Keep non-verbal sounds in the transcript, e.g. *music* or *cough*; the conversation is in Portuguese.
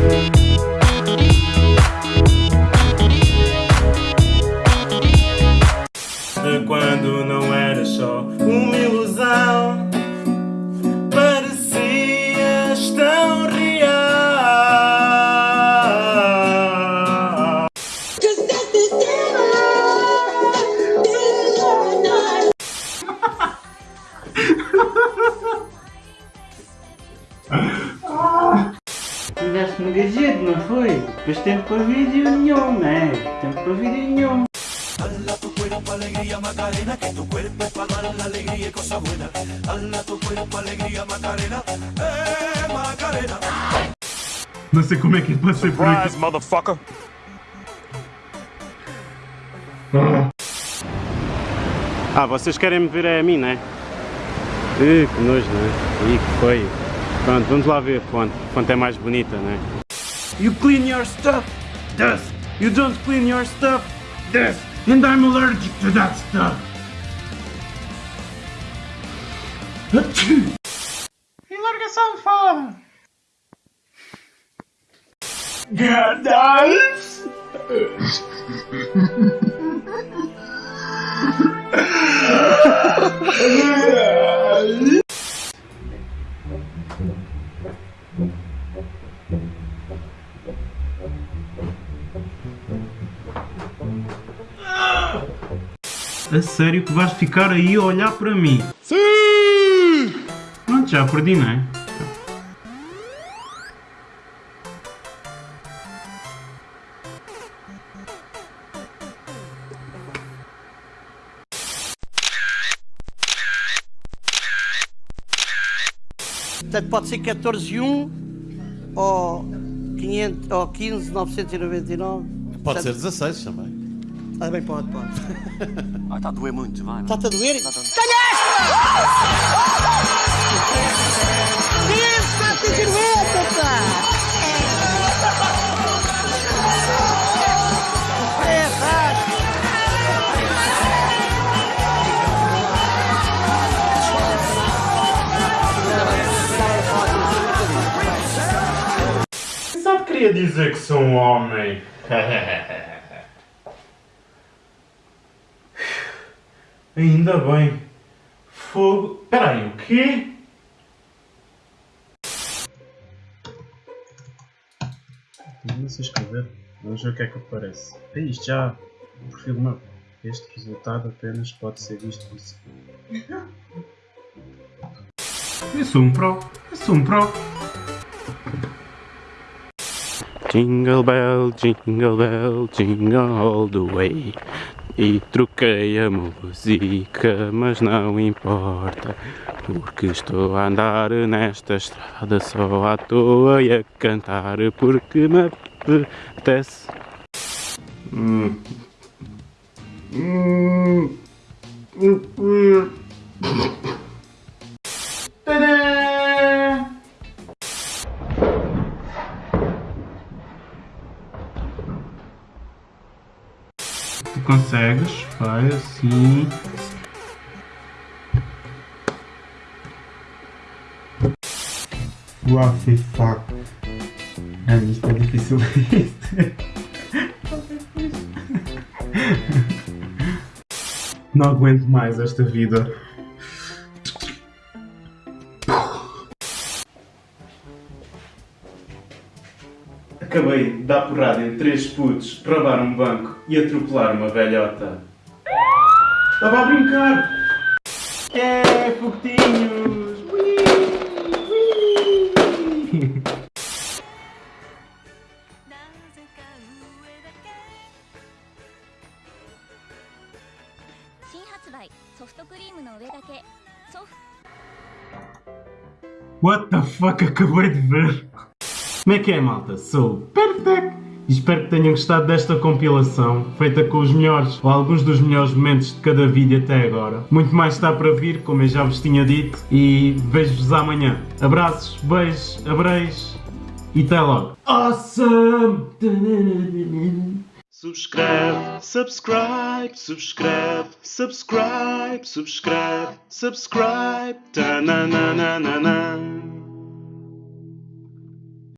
De quando não era só uma ilusão Parecias tão real *laughs* não foi? Depois tempo para vídeo nenhum, né? Tempo para vídeo nenhum. Não sei como é que passei por aqui motherfucker. Ah, vocês querem me ver a mim, né? Ih, que nojo, né? Ih, que foi. Pronto, vamos lá ver a fonte. A fonte é mais bonita, né? You clean your stuff, dust. You don't clean your stuff, dust. And I'm allergic to that stuff. Achoo! E larga essa almofada! A sério que vais ficar aí a olhar para mim? Sim! Pronto, já perdi, não é? Portanto, pode ser 14 e 1 ou, 500, ou 15 999. Pode ser 16 também. Ah, bem, pode, pode. *laughs* Ah, está a doer muito, vai. Está-te a doer? Só queria dizer que sou um homem. *laughs* Ainda bem. Fogo. Peraí, o quê? Não sei escrever. Vamos ver o que é que aparece. É isto já. O perfil meu. Este resultado apenas pode ser visto por si. Eu sou um pro. Eu sou um pro. Jingle bell, jingle bell, jingle all the way. E troquei a música, mas não importa. Porque estou a andar nesta estrada só à toa e a cantar porque me apetece. Hum. Hum. Hum. Consegues, faz assim. What the fuck? É, isto é difícil. *laughs* Não aguento mais esta vida. acabei de dar porrada em três putos, roubar um banco e atropelar uma velhota. Estava a brincar! É, foguetinhos! What the fuck acabei de ver? Como é que é, malta? Sou Perfect! E espero que tenham gostado desta compilação, feita com os melhores, ou alguns dos melhores momentos de cada vídeo até agora. Muito mais está para vir, como eu já vos tinha dito, e vejo-vos amanhã. Abraços, beijos, abreijos, e até logo! Awesome! Subscreve, subscribe, subscreve, subscribe, subscreve, subscribe, ta na na na na na.